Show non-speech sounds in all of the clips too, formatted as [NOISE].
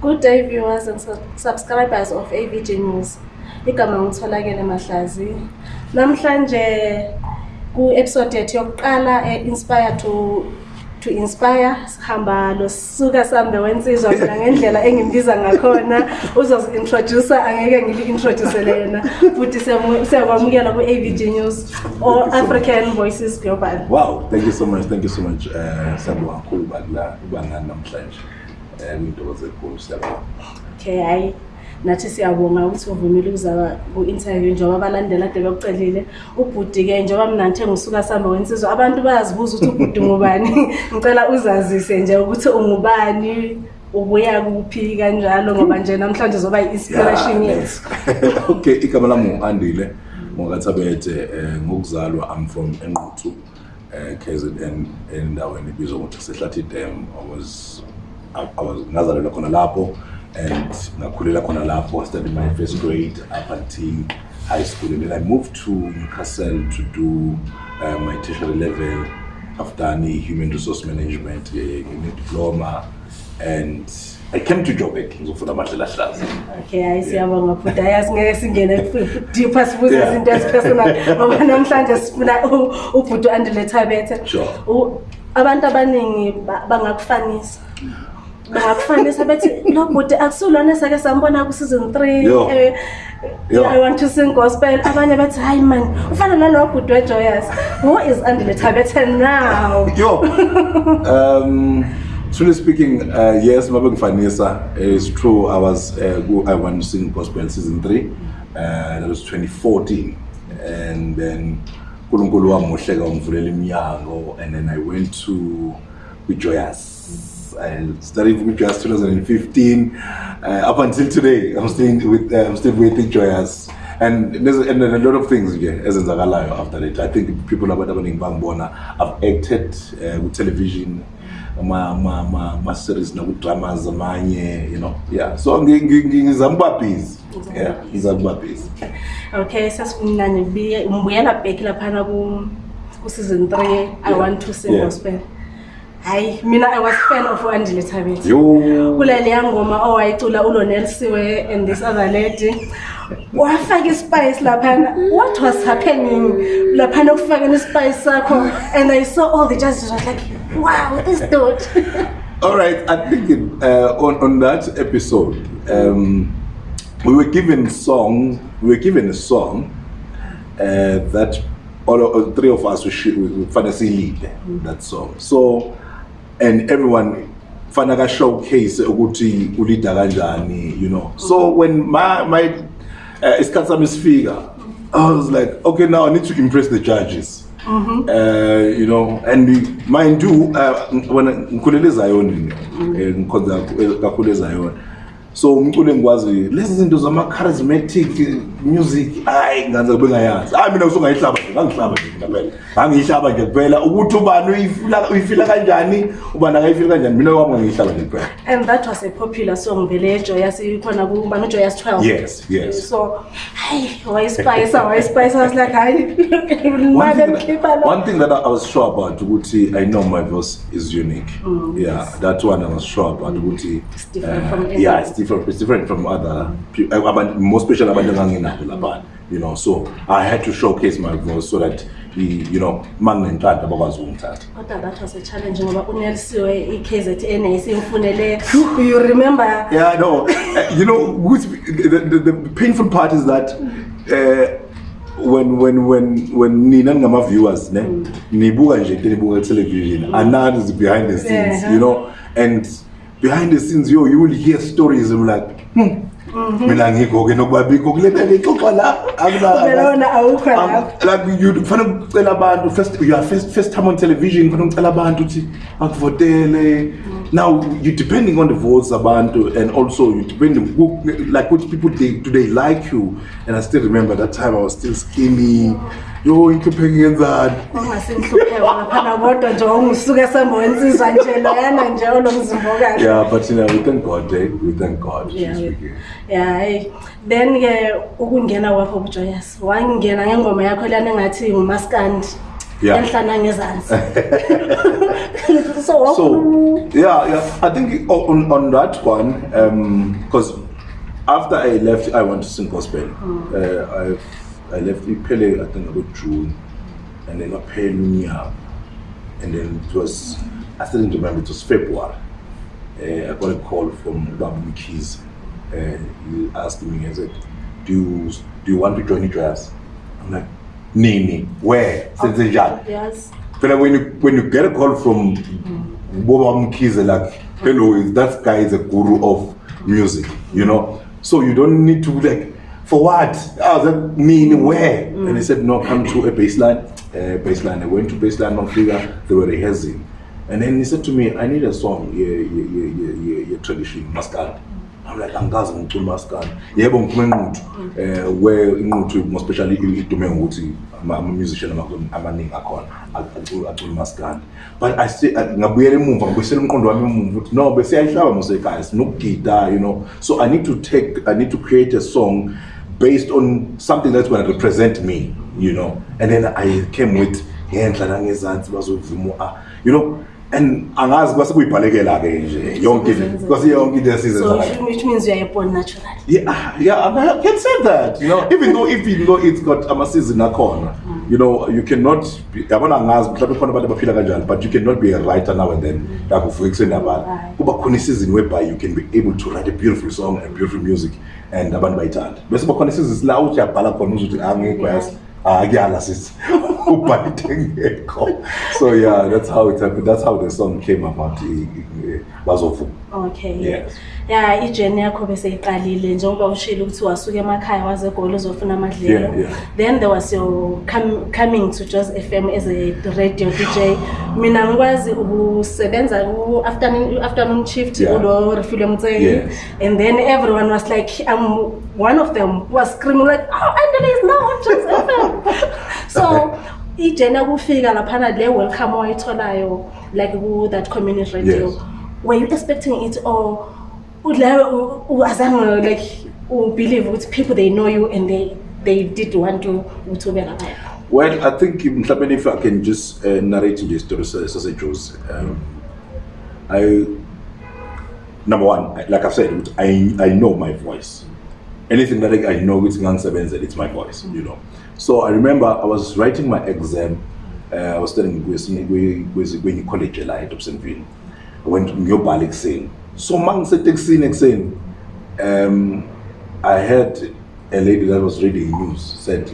good day viewers and subscribers of avg news igama ngitholakele mahlazi namhlanje ku-episode yethu yokuqala e-inspire eh, to to inspire sihamba losuka sambe wensizwa mina ngendlela engimbiza ngakhona uzozi-introducer angeke ngili-introducele yena futhi siyakwamukela ku-avg news or african voices global wow thank you so much thank you so much um uh, eh, siyabonga kakhulu ubanani namhlanje Um, okay hayi nathi siyabonga ukuthi uvumile ukuzaba ku-interview njengoba abalandela kade bekucelile ubhudi-ke njengoba mnanithe ngisuka sihambe wensizo abantu bayazibuza ukuthi ubhudi ngubani [LAUGHS] ngicela uzazise nje ukuthi ungubani ubuya kuphi kanjalo ngoba nje namhlanje zoba i-inspiration yethu [LAUGHS] okay igama lami ngu-andile ngokathabethe um ngokuzalwa am from enquthu um kz n endaweni ibizwa ngokuthi sehlathi dam was ngazalelwa khona lapho and ngakhulela khona lapho i my first grade up until high school and then i moved to newcastle to do uh, my tertiary level i've done human resource management ne-diploma and i came to joburg ngizofuna amadlela ahlaza okay hayi siyabonga futhi hayi asingeke singene deeper sibuze izinto ezipersonal ngoba namhlanje sifuna ubhuti andile thabethe abantu abaningi bangakufanisa mm bakufanisa bethi lo bhuti akusulwane sake sambona ku-season three eh, i want to sing gospel abanye bathi hayi mani ufana nalo bhuti wejoyas who is undiletabeten now yo [LAUGHS] um truly speaking um uh, yes uma bengifanisa is true i was uh, i want to sing gospel season three uh, that was 2014 and then unkulunkulu wamuhle kawangivulela iminyango and then i went to kwi-joyas we studied with Joyous 2015. Uh, up until today, I'm still with uh, I'm still with Joyous. And there's and, and a lot of things here as in after that. I think people are about Bang Bona. I've acted uh, with television, my ma, ma, ma, ma series, no drama, Zamanye, you know. Yeah, so I'm getting Zambapis. Yeah, Zambapis. Okay, so I'm going to be a season three. I yeah. want to say, yeah hayi mina i was fan of uandile thabet kuleliya ngoma owayicula ulo nelsiwe and this other lady wafaka ispice laphana what was happening laphana ekufakeni ispice sakho and i saw all the jazzes was like wow this dot [LAUGHS] all right i think uh, on, on that episode um, we were given song we were given a song uh, that all, all three of us we, we, we find a silly, that song so and everyone fanaka showcase ukuthi ulida kanjani you know so when my my eh, isikhathi sami sifika i was like okay now i need to impress the judges Mm -hmm. uh, you know and mind you uh, eh, when ngikhulela ezayoni ngikhonza kakhulu ezayona so umculo engikwaziyo lezi zinto zama-charismatic music hayi nganze kube ngayazi hayi mina usungayihlaba nje ngangihlaba nje ngangiyihlaba nje kuphela ukuthi ubani uyifila kanjani ubani akayifila kanjani mina wami ngangiyihlaba nje kuphela and that was a popular song vele ejoyas ikhona kubani ujoyas twelve yes yes so hayi wayispayisa wayispayisa wasilike hayi One thing that I was sure about, Uti, I know my voice is unique. Mm, yeah, yes. that one I was sure about, Uti. It's different uh, from Yeah, it's different different it's different from other people uh, more special about the you know so i had to showcase my voice so that you know uma nginentanda bakwaziukungithatha kodwa that was a challenge ngoba unelisiwe i-kz n esiyimfuneleyo you remember yeah no [LAUGHS] uh, you know the, the, the painful part is that uh, when when when when nina ningama-viewers ne mm. nibuka nje into nibuka television mm. anani behind the scenes you know and behind the scenes yo you will hear stories I'm like hmm. Mhm. mina ngikho-ke nokubabikho kule bele ixoxa la akulike fanee ucela abantu you are first, first time on television fanee ucela abantu ukuthi akuvotele mm now you depending on the votes abantu and also you depending like what people they, do they like you and i still remember that time i was still skinny yo inhlupho engiyenzani ungasinhlupheka ngaphana kodwa nje ongusuke sembonsizwa nje loyana nje onomzimbokazi ya but you know, we thank god eh? we thank god ya hayi then ke ukungena kwakho bujoyas wangena ngengoma yakho leyana engathi ngumaskandi yeah. [LAUGHS] so, so oh. yeah yeah i think on, on that one because um, after i left i went to sing gospel mm. uh, i i left pele. i think about june and then aphela unyaka and then it was i still didn't remember it was february uh, i got a call from Babu Mikis. Uh, he asked me he said do you do you want to join the dress i'm like nini where senze njani phela when you get a call from boba mkhize like hello that guy is a guru of music you know so you don't need to like for what ah, that mean where and he said no come to a baseline uh, baseline i went to baseline on figure they were rehearsing and then he said to me i need a song yeah yeah yeah yeah yeah, yeah tradition mascara like angazi ngicula umasikala yebo ngiphuma inquthu um eh, we inquthu more specially idume ngokuthi ama-musician amaningi akhona acula umasikala but ngabuyela emumva ngibuyisela umqondo wami emumva ukuthi no besiyayihlaba mosekhaya sinokugida you know so i need to take i need to create a song based on something that's gona represent me you know and then i came with ngenhla nangezansi bazovuma ah, you know and angazi kuba sekuyibhalekela-ke nje yonke because yonke into yasizanyeahcan ah, say that you know, even though even though it's got amasizini akhona mm. you know you cannot yabona angazi mhlawumbe khona abantu abaphila kanjani but you cannot be a writer now and then lakuvukekiseni mm. abantu kuba khona isizini whereby you can be able to write a beautiful song and beautiful music and abantu bayithanda bese bakhona isizini silauthi yabhala khona uzuthi angigwesa ah, yeah akuyala sisi ubhayide ngekho so yeah that's how it happened. that's how the song came about bazovuma okay ya yeah. ijeni yeah, yakho beseyiqalile njengoba ushile ukuthi wasuke emakhaya wazegoli uzofuna amadlelo yeah, yeah. then there was your come, coming to jos f m as a radio d j mina ngikwazi ukusebenza -afternoon chift ulo yeah. refile mtseni yes. and then everyone was like im one of them was screaming like oh, and is now on jos f m [LAUGHS] so ijeni yakufika laphana le welcome owayitholayo like that community radio yes. were you expecting it or would like believe with people they know you and they they did want to well i think if i can just uh, narrate story as I um i number one like i've said i i know my voice anything that i know it's ngangisebenzela it's my voice you know so i remember i was writing my exam uh, i was studying in college at edobsenvini ngiyobhala ekuseni so ma ngisetekisini ekuseni um i heard a lady that was reading news said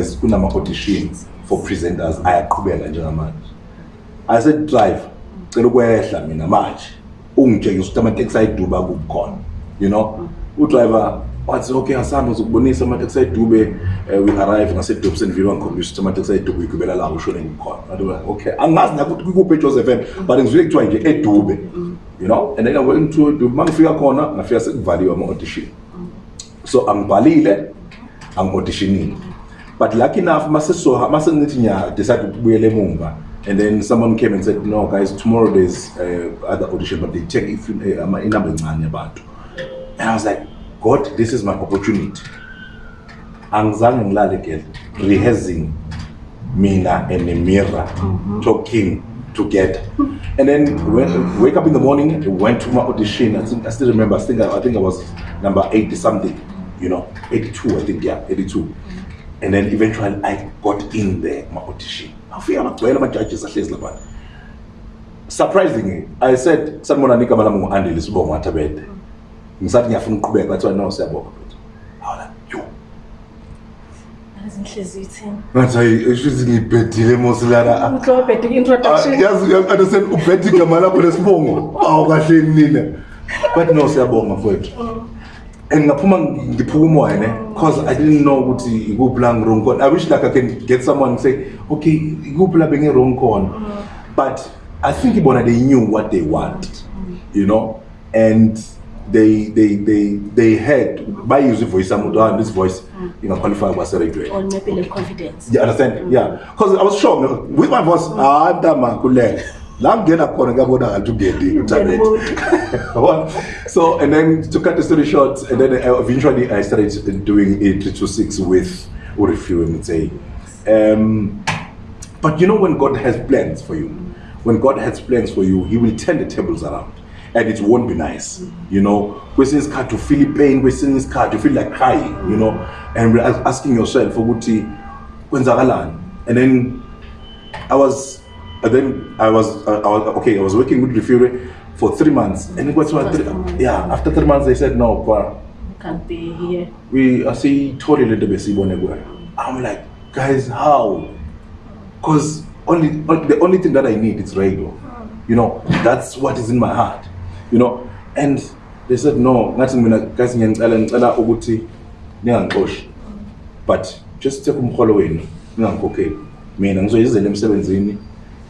as kunama-auditions for presenters ayaqhubeka njengamanje i said drive cela ukwehla mina manje ungitshengisa ukuthi amateksi ayiduba kubukhona you know mm. udriver wathi okay asihambe zokubonisa amateksi ayidube um eh, eh, wing-arrive ngasedobsenville wangikhombisa ukuthi amateksi ayidube uyigibela lawo usho nengikhona okay angazi nakuthi kwikuphi ejoseph m but ngizuye kuthiwa nje edube you know and then edube uma ngifika khona ngafika sekuvaliwe ama-audition so angibhalile angi-auditionini but lucky enough ma sengithi ngiyadecide ukubuyela emumva eh, and then someone came and said no guys tomorrow there's uh, other audition but they take ama inamba encane yabantu and i was like god this is my opportunity angizange ngilale ke rehearsing mina and mira mm -hmm. talking together and then when, wake up in the morning went to my audition i, think, I still remember I think I, i think i was number 80 something you know 82 i think yeah 82 and then eventually i got in there my audition afika amagcwele amajajes ahlezi labantu surprising i said sanibona nigama lami ngu-andile sibongo athabede ngisathi ngiyafuna ukuqhubeka bathiwa no siyabonga futhi awla yoathi ngiyibhedile mosilanaaiyaziuyaunderstand ah, ubhede igama lakho lesibongo awu kahle nina but no siyabonga fowethu and ngingaphuma ngiphuka umoya ne cause i didn't know ukuthi ikuphi la ngirong khona i wish like i can get someone say okay ikuphi la bengirong khona mm. but i think ibona they knew what they want you know and they they they they heard by using voice mode ah, this voice mm. you know, qualify was certain grade or maybe like confidence you understand mm. yeah because i was sure no, with my voice mm. ah i'm that man could learn langena the ngabona ngathi ungedi internet [LAUGHS] so and then to cut the story short and then uh, eventually i started doing to six with Urifio and say um but you know when god has plans for you mm. when god has plans for you he will turn the tables around and it won't be nice you know We're kwesinye to feel pain kwesinye isikhathi feel like crying you know and we're asking yourself ukuthi kwenzakalani and then i was and then i was, uh, I was okay i was working with refure for three months and it was three, yeah after three months they said no kwa can't be here we asiyitholi lento besiyibone kuwena i'm like guys how because only the only thing that i need is radio you know that's what is in my heart you know and they said no ngathi mina guys ngiyanicela ngicela ukuthi ningangixoshi but just take umholo wenu ningangikhokheli mina ngizoyizela emsebenzini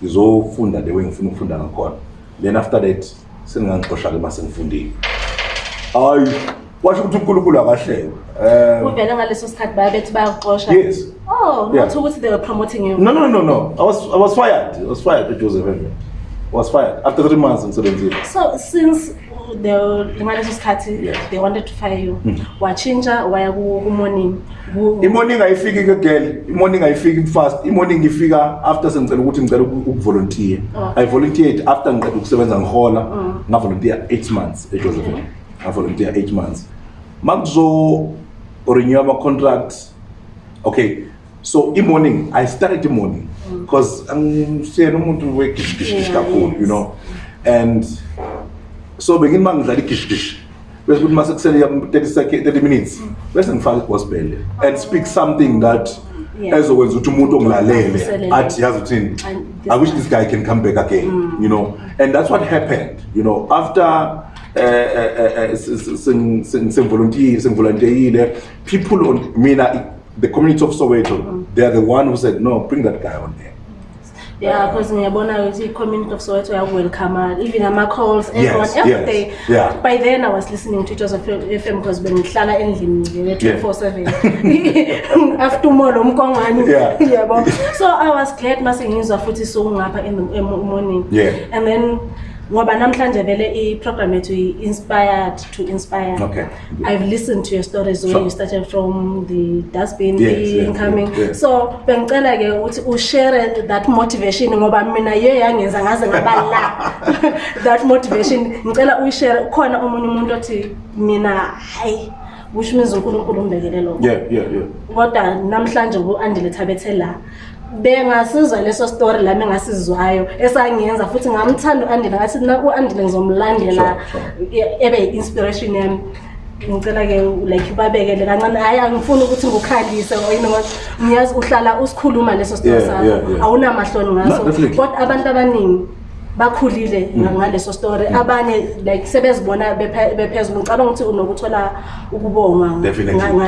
ngizofunda le engifuna ukufunda ngakhona then after that seningangixosha-ke uma sengifundile hayi washo ukuthi unkulunkulu akahlelo umyes Oh, not yeah. to what they were promoting you. No, no, no, no. I was I was fired. I was fired at Joseph. Mm-hmm was fired after three months emsebenzini so since the ngaleso sikhathi yes. they wanted to fire you mm -hmm. wachintsha waya kumorning imorning ayifiki ke gel imorning ayifiki fast imorning ifika after sengicela ukuthi ngicela ukuvolunteer oh. i volunteered after ngiqeda ukusebenza ngihola mm. Oh. ngavolunteer eight months ejoseph okay. Mm-hmm. ngavolunteer eight months ma kuzorenew ama-contract okay so imorning i started imorning because angisiyena umuntu wegishigishigishi kakhulu you know and so bengini uma ngidlala igishigishi bese ukuthi uma sekusele thirty minutes bese ngifake igospel and speak something that ezokwenza ukuthi umuntu ongilalele athi yazi ukuthini i wish this guy can come back again mm. you know and that's what happened you know after sengivolontiyile uh, uh, uh, uh, people on, mina the community of soweto mm. they are the one who said no bring that guy on there yeah because uh, ngiyabona ukuthi i-community of soweto yakuwelcome even ama-calls yes, everyone everyday yes, yeah. by then i was listening to itos of f m because bengihlala endlini nge-two-four seven [LAUGHS] after umolo omkongwane [LAUGHS] yabo so i was glad ma sengizwa futhi sokungapha emorning yeah. and then ngoba namhlanje vele i-program yethu i-inspired to inspired okay. i've listened to your stories so, you started from the dustbin yes, incoming yes, yes. so bengicela-ke ukuthi ushare that motivation ngoba mina ye yangenza ngaze ngaba la [LAUGHS] that motivation ngicela uyishare ukhona omunye umuntu othi mina hhayi kusho umenza unkulunkulu umbekele lokho yeah, yeah, yeah. kodwa namhlanje ngu-andile thabethe la bengasizwa leso story lami engasizwayo esangenza futhi ngamthanda uandile ngathi u-andile ngizomlandela e-, ebe yi-inspiration yami ngicela-ke like ubabekele kancane hhayi angifuni ukuthi ngukhalise ngiyazi uhlala usikhuluma leso story sakho awunamahloni ngaso but abantu abaningi bakhulile mm. ngaleso story mm. abanye like sebezibona bephezulu ngicabanga ukuthi unokuthola ukubonga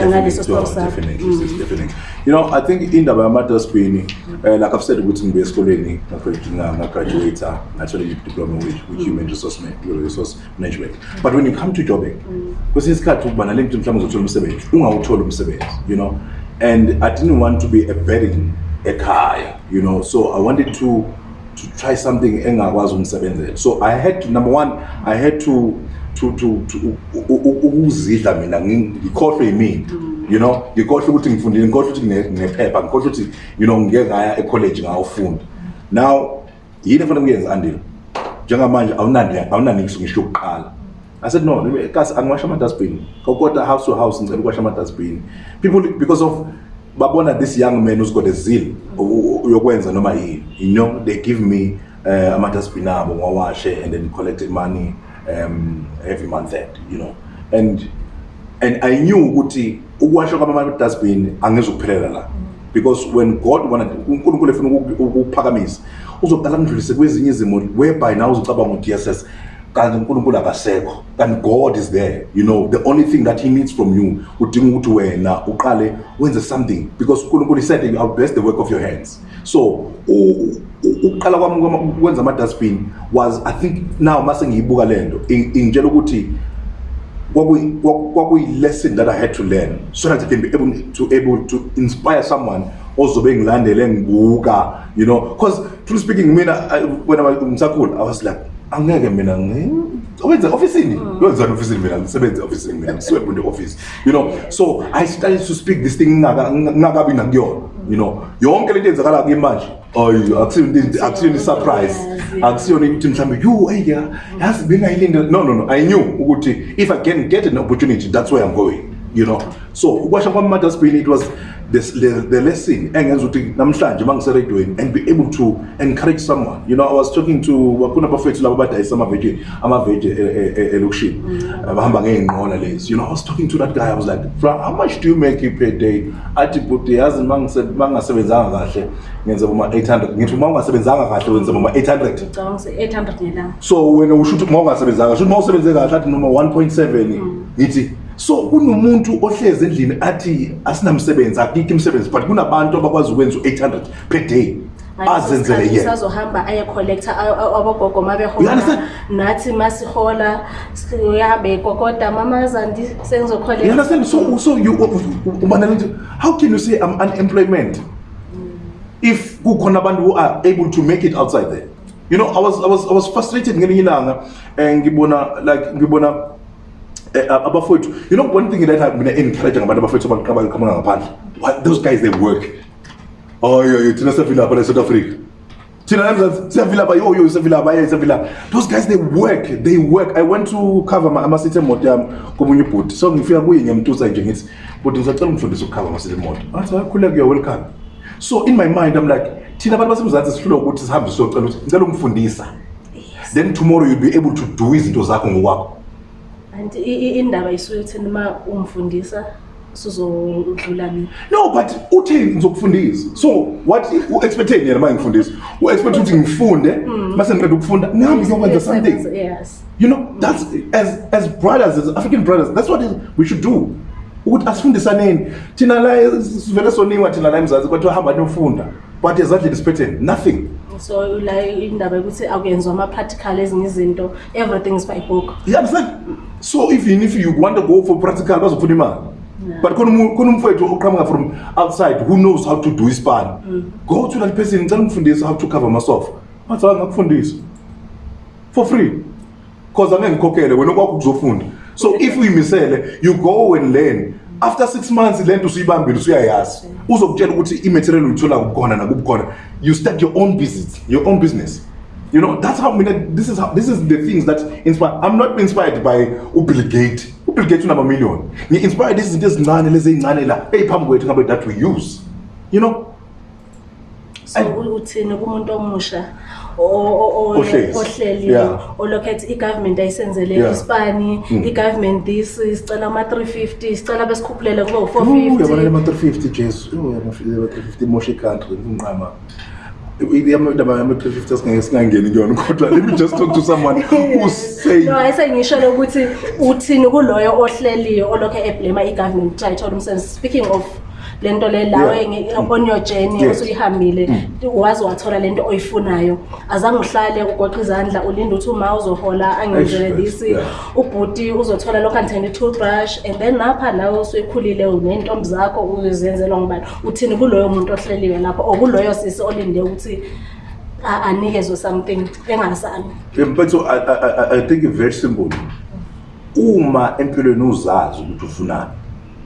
ngaleso story sakho mm. definitely you know i think indaba yama dustbin eh, like i've said ukuthi ngibe esikoleni ngaka graduate ngathola i diploma which which human resource management resource management but when you come to job because it's got ukuba nale nto mhlawumbe uzothola umsebenzi ungawuthola umsebenzi you know and i didn't want to be a burden ekhaya you know so i wanted to to try something engakwazi ukungisebenzela so i had to, number one i had to ukuzidla mina ngikhohlwe yimina you know ngikhohlwe ukuthi ngifundile ngikhohlwe ukuthi ngephepha ngikhohlwe ukuthi you know ngike ngaya ecollege ngawufunda now yini efanele kuyenza andile njengamanje awunaningisi ngisho ukuqala i said no kasi angiwashe ama-dusbin kodwa house to house ngicela ukuwashe ama-dusbin people because of babona this young man who's got a zeal yokwenza noma yini you know they give me uh, eh, ama-dusbin abo ngiwawashe and then collect money um, every month end you know and and i knew ukuthi ukuwasha kwama-dusbin angizukuphelela la because when god unkulunkulu efuna ukuphakamisa uzoqala ngidlulise kwezinye izimo whereby now uzocabanga u-d s s kanti unkulunkulu akasekho kanti god is there you know the only thing that he needs from you udinga ukuthi wena uqale wenze something because unkulunkulu said i'll bless the work of your hands so ukuqala kwami kwenza ama-dustbin was i think now ma sengiyibuka le nto ingitshela ukuthi kwakuyi-lesson that i had to learn so that i can be able to, able to inspire someone ozobe ngilandele ngibuka you know because truly speaking mina when i was, i was like angeke mina wenza ofisini mm. yowenzani ofisini mina ngisebenze ofisini mina ngiswebu ne-ofisi you know so i started to speak this thing ngingakabi nakuyona you know yonke lento yenzakala kuyimanje akusiyona i-surprise akusiyona ukuthi mhlawumbe you eya yazi bengayilinde no no no i knew ukuthi if i can get an opportunity that's where i'm going you know so ukwasha kwamamatterspin it was this, the, the lesson engenza ukuthi namhlanje uma ngiseredweni and be able to encourage someone you know i was talking to kunabafethu laba abadayisa amaveje amaveje e, e, e, elokishini mm. bahamba ngey'nqola lezi you know i was talking to that guy i was like fra how much do you make per day athi bud yazi ma ngingasebenzanga kahle ngenze boma-eight hundred ngithi ma ungasebenzanga kahle wenze boma-eight hundred so wena usho ukuthi ma ungasebenzanga kahle ukuthi ma usebenze kahle athi noma one point seven mm. ngithi so kunomuntu ohlezi endlini athi asinamsebenzi akikho imsebenzi but kunabantu abakwazi ukwenza u-800 per day azenzele yeasazohamba ayecollecta abogogo ma behola nathi ma sihola yahambe egokoda mamazandi senzoolsoumanelt how can you say i'm unemployment mm. if kukhona abantu who are able to make it outside there you know i was, I was, I was frustrated ngelinye ilanga um ngibona like ngibona Eh, eh, abafowethu you know one thing that mina encourage ngabantu abafowethu abaqabayo khamanga ngaphandle those guys they work oyoyo thina sevilapha la south africa thina siyavilapha yoyo sevilapha ye sevilapha those guys they work they work i went to cover amasithi emoto yami komunye ubhuti so ngifika kuye ngiyamtusa nje ngithi bhuti ngizacela ungifundise ukukhava amasithi emoto athi akhuleke your welcome so in my mind i'm like thina abantu basemzansi sihlula ukuthi sihambe sizocela ukuthi ngicela ungifundisa then tomorrow you'll be able to do izinto zakho ngokwakho and indaba isuke ekutheni uma umfundisa suzodlula mina no but uthi ngizokufundisa so what u-expecte yena uma ngifundisa u-expecte ukuthi ngifunde mm. ma sendiqeda ukufunda nami ngiyokwenza something you know thats as, as brothers as african brothers that's what we should do ukuthi asifundisaneni thina la sivele soniwa thina la emzazi kwathiwa hamba niyofunda but ezandleni siphethe nothing so la indaba yokuthi akuyenziwa ama-practical ezinye izinto everything is by book yeah, so even if you want to go for practical bazofuna imali but khona umfowethu oqhamuka from outside who knows how to do ispan mm. go to that person ngicela umfundisa how to cover masofa mathi angakufundisa for free because angengikhokhele wena okwakho kuzofunda so if uyimisele you go and learn after six months le nto usuyibambile usuyayazi uzokutshela ukuthi i-material uyithola kukhona nakubukhona you start your own business your own business you know that's how mina this is, how, this is the things that inspire i'm not inspired by ubill gate ubill gate unamamillion ngi-inspired izinto ezincane lezi ey'ncane la eyiphambi kwethu ngabe that we use you know so uthini kumuntu omusha ohleliwe olokhethi i-government ayisenzele ispani mm. i-government this sicela ama-three fifty sicela besikhuphulele kube u-four fiftyjesuoshecountrynqam ama-three fifty asingeke singangeni kuyona kodwa let me just talk to someone usayayisengisholo [LAUGHS] ukuthi uthini kuloyo ohleliwe olokho eblema i-government titol umsenze speaking of le nto le lawe on your journey osuyihambile mm. waze wathola le nto oyifunayo azange uhlale ugoqa izandla ulinde ukuthi uma uzohola angenzele this ubhuti uzothola lokhu andithenda i-two brush and then napha nawe usuyikhulile neyntombi zakho uzenzelwa ngoba uthini kuloyo muntu ohleliwe lapho or kuloyo sisi olinde ukuthi anikezwe something engasani impetho i think i-very simple uma empilweni uzazi ukuthi ufunani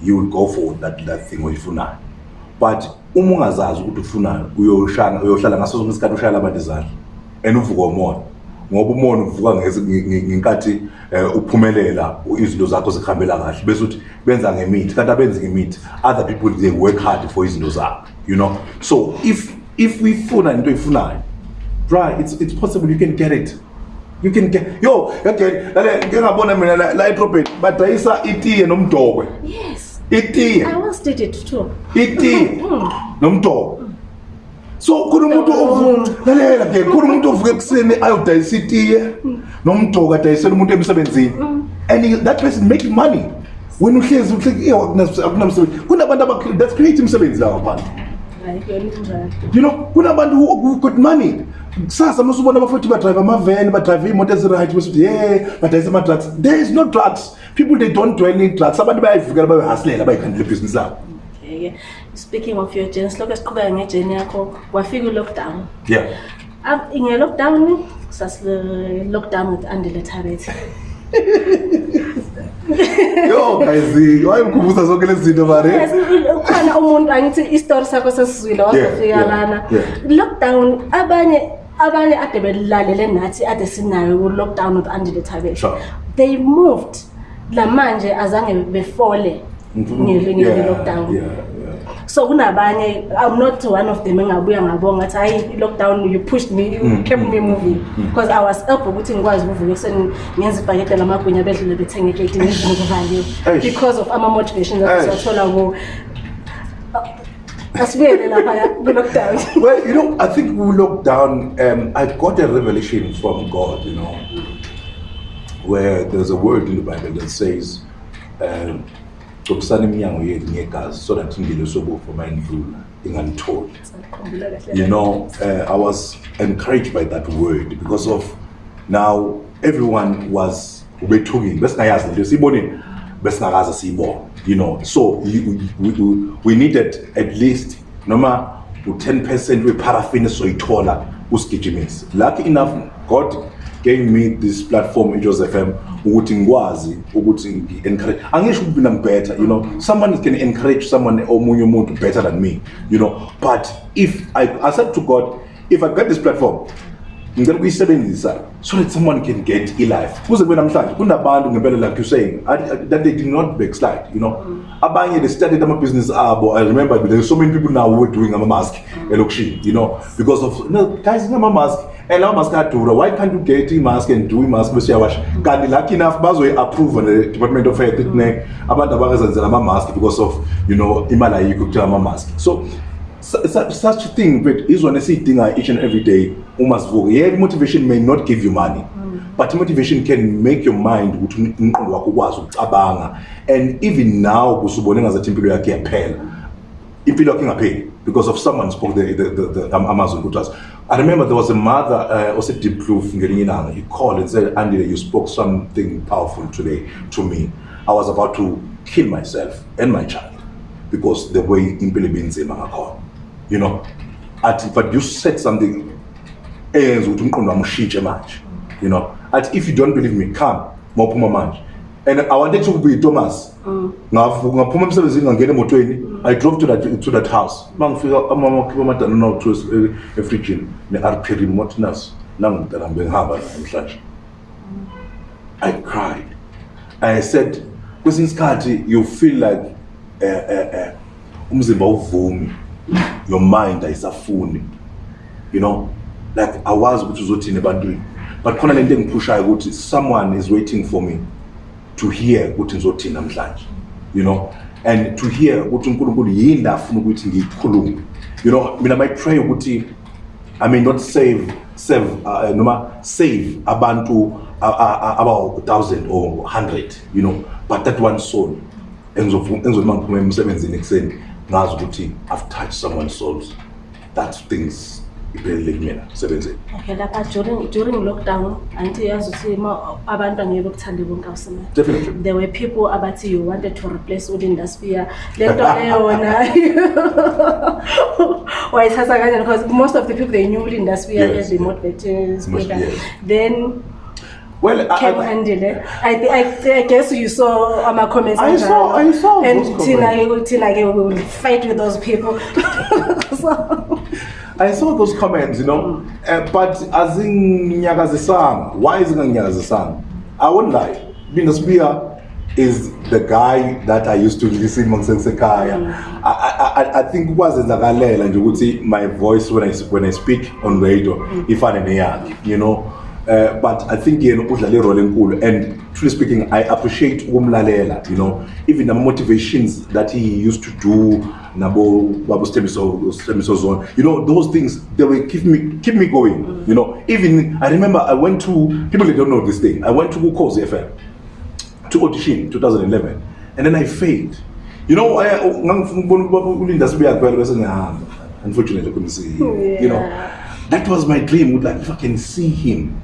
you will go for that that thing oyifunayo but uma ungazazi ukuthi ufunayo uyoshana uyohlala ngaso sonke isikhathi ushaya laba dizayini and uvuka umona ngoba umona uvuka ngenkathi eh, uphumelela izinto zakho zikhambela kahle bese uthi benza ngemithi kanti abenzi ngemithi other people they work hard for izinto zakho you know so if if uyifuna into oyifunayo try it's, it's possible you can get it you can get yo yagele lale ngengabona mina la, la edrobheni badayisa itiye nomdokwe yes itiye itiye nomdoko so khona umuntu mm. lalela ke khona umuntu ovuke ekuseni ayodayisa itiye mm. nomdoko adayisele umuntu emsebenzini mm. and that person making money wena uhlezi eh, akunamsebenzi kunabantu abathats creati imsebenzi lawo abantu you know kunabantu got money kusasa masubona abafuthi badrive amaveni badrive iimoto ezirigt besuthi ye badayisa ama-drugs there is no drugs people they don't dwell in drugs abantu bayayivukela bayoyihasilela bayikhandela ibhizinisi labo speaking of your journey silokhu esiqhubeka ngejeni yakho wafika i-lockdown yeah nge-lockdown sasilockdown with andiletabet yo kayizi wayemkhumbuza zonke lezi zinto marekhona eh? umuntu angithi istori sakho sesizwile wazofika lana lockdown abanye abanye ade belalele nathi ade sinayo lockdown with andiletabet they moved namanje azange befole mhm. ngelilockdown so kunabanye i'm not one of them engabuya ngabonga ngathi hayi i-lockdown you pushed me you mhm. kept me mhm. moving because i was elb ukuthi ngikwazi ukuvuka ekuseni ngenza ibhakede lamagwinya bedlule bethenge ketinzinokuvaliwe because of ama-motivations athola ko well, you know, I think with lockdown, um, I got a revelation from God, you know where there's a word in the bible that says gcobisana um, iminyango yenu ngegazi so that ingelosobofo ma indlula ingalitholi you know uh, i was encouraged by that word because of now everyone was ubethukile besingayazi nento siyibonile besingakazi siyibona you know so we, we, we needed at least noma u-ten percent weparafini esizoyithola usigijimise lucky enough god gave me this platform ijoseph m ukuthi ngikwazi ukuthi ngi-encourage angisho ukuthi mina ngibetter you know someone can encourage someone omunye umuntu better than me you know but if I, i said to god if i got this platform ngicela ukuyisebenzisa so that someone can get i-life kuze kube namhlanje kunabantu ngempela like you saying that they did not backslide you know abanye they started ama-business abo i remember there so many people now were doing ama-mask elokishini you know because of you know, guys ngama-mask you know, and lawo mask adura why can't you get imask and do imask bese uyawasha kanti lucky enough bazoyi-approva ne-department of health itne abantu abangezenzela ama-mask because of you know imali ayikho kuthenga ama-mask so such thing but izona esiyidinga each and every day uma sivuke yeah, i-motivation may not give you money mm. but i-motivation can make your mind ukuthi umqondo wakho ukwazi ukucabanga and even now kuse ubone ngazathi impilo yakho iyaphela impilo yakho ingapheli because of someone spoke the, the, the, the, amazon kuthi I remember there was a mother, uh, also Deep Proof, he called and said, Andy, you spoke something powerful today to me. I was about to kill myself and my child because the way Impili means in call. You know? At, but you said something, you know? At, if you don't believe me, come, Mopuma Manj and iwante to be thomas ngaphuma emsebenzini ngangena emotweni i drove to that, to that house uma ngifika amama akhipha amadananawuthiwe efrigini ne-arperin motnas nangomdalam bengihamba namhlanje i cried i said kwesinye isikhathi you feel like uh, uh, uh, umzimba uvumi your mind ayisafuni you know like awazi ukuthi uzothini ebantwini but khona le nto engiphushayo ukuthi someone is waiting for me to hear ukuthi ngizothini namhlanje you know and to hear ukuthi unkulunkulu yini afuna ukuthi ngiyikhulume you know mina my pray ukuthi i mean not save save uh, uh noma save abantu abawu 1000 or 100 you know but that one soul engizozengizoma ngiphuma emsebenzini ekuseni ngazi ukuthi i've touched someone's souls that things iphelele kumina sebenzeni okay lapha during, during lockdown anti yazi ukuthi abantu angeke bekuthande bonke awusimane definitely there were people abathi you wanted to replace ulindaspia le nto leyona [LAUGHS] [LAUGHS] wayithatha kanjani because most of the people they knew ulindaspia yes, as the yeah. motivator yes. then Well, can I, handle it. I, I, I guess you saw my comments. I saw, now. I saw. And Tina, Tina, we will fight with those people. [LAUGHS] so. I saw those comments, you know, mm. uh, but as in Nyagazisan, why is Nyagazisan? I won't lie. Bina Spear is the guy that I used to listen to mm. in I, I, I, I think it was in Nagalel, and you would see my voice when I, when I speak on radio, mm. if I'm you know. Eh, but I think yena udlale irole enkulu and truly speaking I appreciate lot. you know even the motivations that he used to do nabo babo Stembiso zone you know those things they were keep me keep me going you know even I remember I went to people that don't know this thing I went to Ukhozi FM to audition 2011 and then I failed you know oh, ngangifuna ukubona ulinda unfortunately couldn't see him you know oh, that was my dream like if I can see him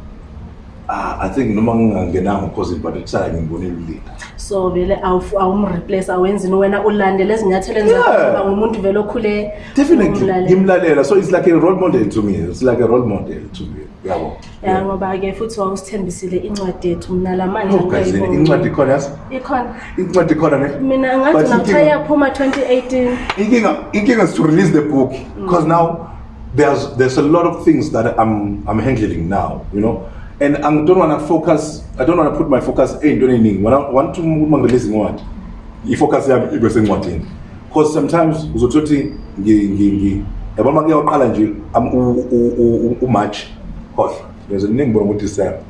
Ah, i think noma ngingangenanga cause but ithala ngimbonile ulinda so vele awumreplace awenzini wena ulandele ezinyathelo enzaba ngumuntu vele okhule definitely ngimlalela so it's like a role model to me it's like a role model to me yabo ya ngoba-ke futhi wawusithembisile incwadi yethu mna la manje oh, incwadi ikhona yazi ikhona incwadi ikhona ne mina ngathi nakuthiwa iyaphuma 2018 inkinga inkinga is to release the book because mm. now there's there's a lot of things that i'm i'm handling now you know and i don't want to focus i don't want to put my focus eyintweni eyiningi want to uma ngirelease incwadi i-focus yami ibe sencwadini because sometimes uzothi ukuthi yabona uma kuyaqala nje umatshi hohla nginingi bona ngo-december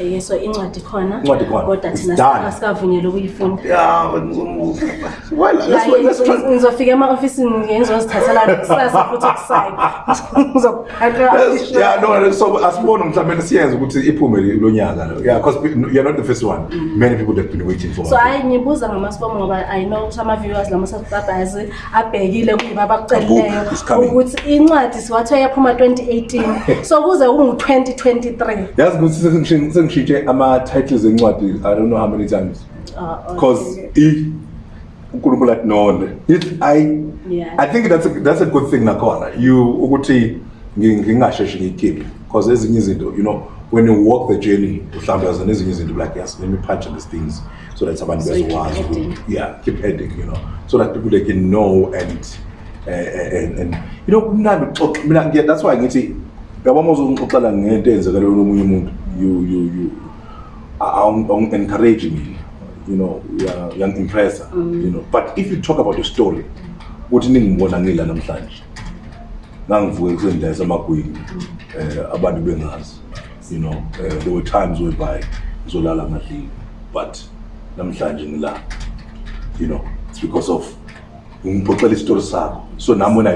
okay so incwadi khona kodwa thinasikavunyele ukuyifundangizofika ema-ofisini ngenzozithathelaasifuthiokusayoasibone mhlawumbeni siyenze ukuthi iphume lo nyaka loyouare not the first one mm-hmm. many people have been waiting for so hayi ngibuza ngamasifomo ngoba i know ukuthi ama-viewers la masasabazi abhekile kuyiba bakucelileyo ukuthi incwadi siwathiwa yaphuma 2018 [LAUGHS] so kuze kungu-2023 sengishintshe ama-titles encwadi i don't know how many times because uh, okay. unkulunkulu athi none if i yeah. i think that's a, that's a good thing nakhona you ukuthi ngingasheshi ngiyikhiphe because ezinye izinto you know when you walk the journey mhlawumbe yazo nezinye izinto like yes let me punch these things so that abantu so bezokwazi yeah keep heading you know so that people they can know and uh, and, and you know kumnandi ukuxoxa mina that's why ngithi ngaba uma uzongixoxela ngento eyenzekaleyo lomunye umuntu you you you on encourage me you know you are impressive mm. you know but if you talk about your story uthi ningibona ngila namhlanje ngangivuke kusendlela esemagwini um mm. eh, abantu bengazi you know uh, there were times whereby ngizolala ngadlile but namhlanje ngila you know it's because of ngiphoxela isitori sakho so nam when,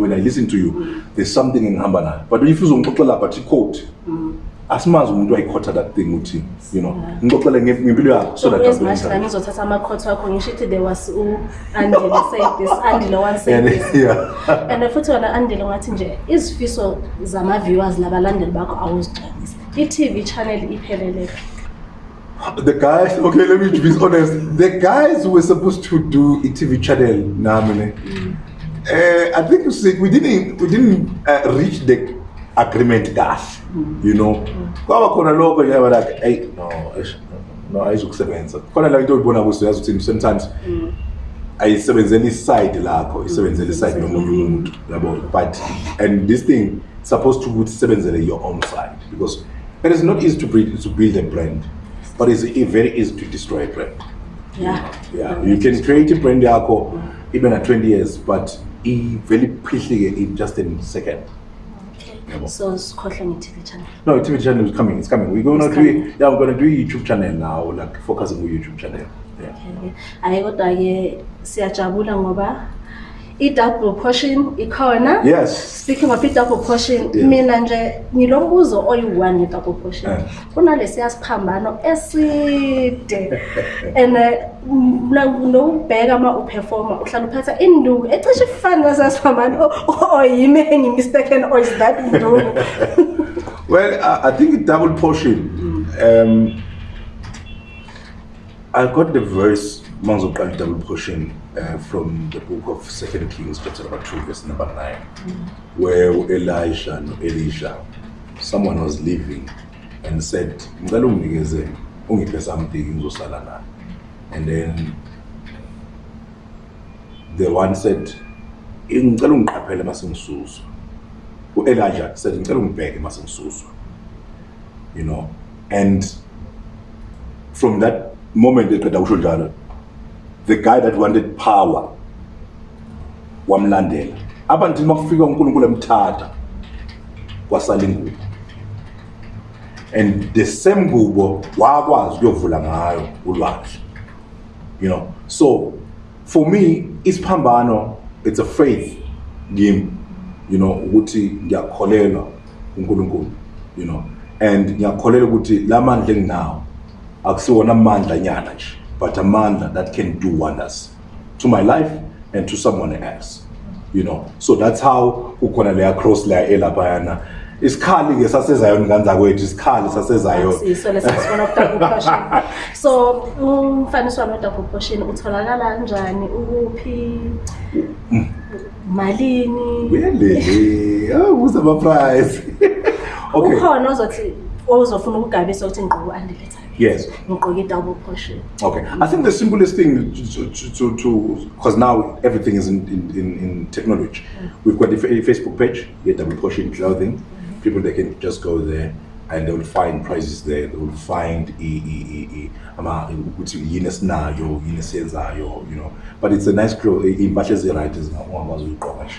when i listen to you mm. there's something engihamba nayo but if uzongiphoxela but i-code mm asimazi umuntu ayikhotha that thing uthi you know ngixoxele ngempilo yakho so that as much as ngizothatha ama court wakho ngisho ukuthi there was u [LAUGHS] Andile said this Andile one said this yeah and futhi wona Andile ngathi nje izifiso zama viewers laba landeli bakho awuzixhanisa i TV channel iphelele the guys okay let me be honest the guys who were supposed to do a TV channel nami ne mm. eh i think we didn't we didn't uh, reach the agreement kahle you know kwaba khona lokho nje yaba like hey no no I just ayizokusebenza khona la into oyibona kuso yazi ukuthi sometimes I mm. ayisebenzeli side I lakho mm. isebenzeli side lomunye umuntu yabo but and this thing supposed to ukuthi isebenzele your own side because it is not easy to build to build a brand but it's very easy to destroy a brand yeah yeah you can create a brand yakho mm. even at 20 years but it very quickly in just in second yabo so sikhohle nge tv channel no tv channel is coming it's coming we going to do yeah we going to do youtube channel now like focusing on youtube channel yeah okay ayi kodwa ke siyajabula ngoba i-double portion ikhona yes speaking of i-double portion mina nje ngilo mbuzo oyi-one i-double portion ah. kunalesiya siphambano eside [LAUGHS] and uh, nokubheka uma uperforma uhlala uphatha induku ecishe ifani lasiya siphambano oyime oh, oh, engimistaken or oh, is that induku [LAUGHS] well i think i-double portion um i got the voice uma ngizoqala i-double portion Uh, from the book of second kings chapter number two verse number nine mm. where elijah and elisha someone was leaving and said ngicela unginikeze ungiphe something ngizosala nayo and then the one said eh, ngicela ungiqaphele mase ngisuzwa u-elijah said ngicela ungibheke mase ngisuzwa you know and from that moment eqeda kusho njalo the guy that wanted power wamlandela apha ndithini makufika unkulunkulu emthatha kwasala ingubo and the same ngubo wakwazi ukuyovula ngayo ulwandle you know so for me isiphambano it's a faith ngim you know ukuthi ngiyakholelwa unkulunkulu you know and ngiyakholelwa ukuthi la mandla enginawo akusiwona mandla nyana nje but a man that can do wonders to my life and to someone else you know so that's how kukhona leya cross leya elaphayana isikhali ke sasezayo nganzakwethu isikhali sasezayo [LAUGHS] so umfaniso wami edaproportion utholakala njani ukuphi malini welele uze ama-prize ukhona ozothi ozofuna ukugabisa ukuthi ngqubo andiletha Yes. We'll double portion. Okay. I think the simplest thing to, to, because now everything is in, in, in, technology. Mm. We've got a Facebook page, yeah, double portion clothing. Mm-hmm. People, they can just go there and they will find prices there. They will find e e e e. you know but it's a nice clothes iy'mpahla ezi-right ezingakwazi uyigqoka nje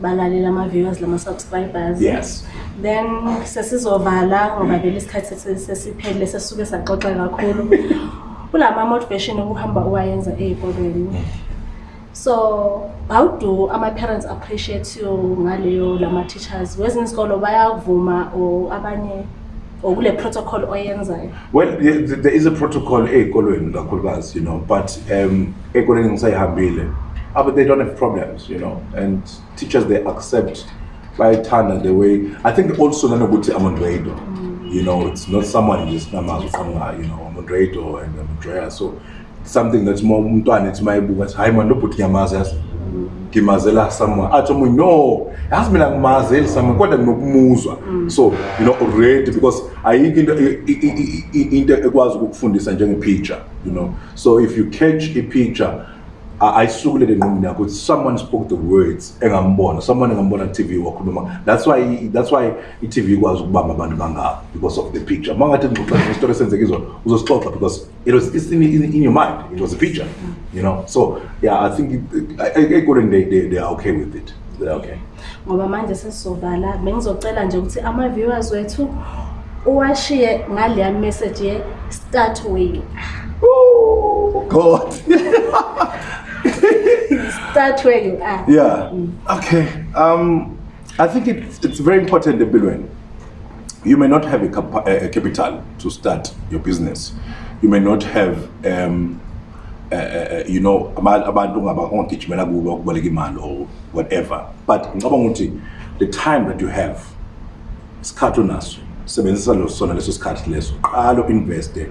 balalela ama-viewers lama-subscribers yes. then sesizovala ngoba vele isikhathi sesiphelile sesisuke saxoxe kakhulu [LAUGHS] kula ma-motivation okuhamba uwayenza ey'kolweni mm. so how do ama-parents appreciate you ngaleyo lama-teachers kwezinye isikolo bayavuma or abanye or kule protocol oyenzayo well there is a protocol ey'kolweni kakhulukazi you know but um ey'kolweni ngisayihambile uh, but they don't have problems, you know. And teachers they accept by turn and the way I think also Nanobuti Amondredo. You know, it's not someone who's Namal you know, Amondredo and Amondrea. So something that's more mtuan, it's my book I'm not putting Yamazas Kimazela somewhere. I ah, told no, it has been a mazel someone quite a muza. So, you know, already because I think in the it was good fund is a picture, you know. So if you catch a picture ayisukule le nqumini yakho ukuthi someone spoke the words engambona someone engambona tv wakhuluma that's why that's why i-tv ikwazi ukubamba abantu bangabo because of the picture uma ngathi ngixoxa istori esenzeke izona uzosixoxa because it was it's in, in, in your mind it was a picture you know so yeah i think ekoleni they, they, they are okay with it they're okay ngoba manje sesizovala bengizocela nje ukuthi ama-viewers wethu uwashiye ngaleya message ye-start way oh, God. [LAUGHS] [LAUGHS] Start where you are. Yeah. Mm. Okay. Um, I think it's, it's very important, Biluin. You may not have a, cap a, capital to start your business. You may not have, um, uh, you know, abantu ngabangigijimela kubo ukuboleka imali or whatever. But ngicabanga the time that you have isikhathi onaso lo sona leso sikhathi leso qala uinveste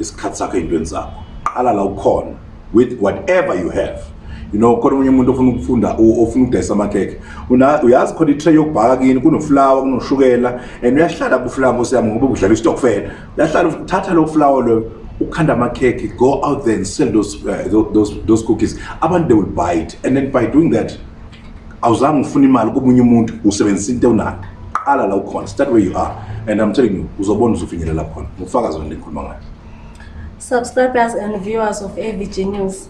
isikhathi sakho ey'ntweni zakho qala la ukhona with whatever you have you know khona omunye umuntu ofuna ukufunda ofuna ukudayisa amakhekhe uyazi khona itray yokubhaka kini kunoflower kunoshukela and uyahlala kuflawa osiyami ngoba udlala istokfela uyahlala thatha lo flower lo ukhanda amakhekhe go out there and sell those, uh, those, those cookies abantu they will buy it and then by doing that awuzange ufuna imali komunye umuntu usebenzisa into onayo qala la ukhona start where you are and i'm telling you uzobona uzofinyelela khona ngokufakazi wena le ngikhuluma ngayo subscribers and viewers of avg news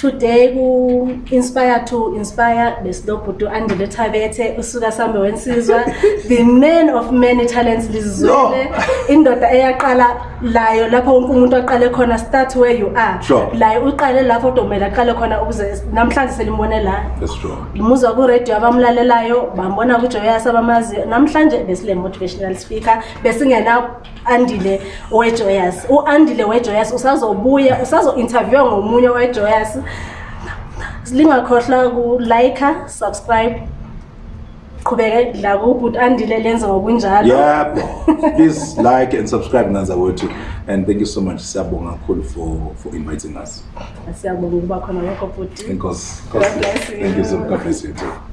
today ku-inspire to inspire besilobhudu andile thabethe usuka sambe wensizwa the man of many talents lizizwele indoda eyaqala layo lapho wonke umuntu aqale khona start where you are sure. layo uqale lapho odomele aqale khona ukuze namhlanje selimbone la muzwa kuradio abamlalelayo bambona kujoyas abamaziyo namhlanje besile motivational speaker besingena andile wejoyas uandile wejoyas usazobuya usazo-interviewa ngomunye wejoyas lingakhohlwa ku-likea subscribe siqhubeke dlaka ubut andile lenza ngokunjalo yep [LAUGHS] please like and subscribe nanza wethu and thank you so much siyabonga kakhulu for for inviting us siyabonga ukuba khona lokho futhi inkosi thank you so much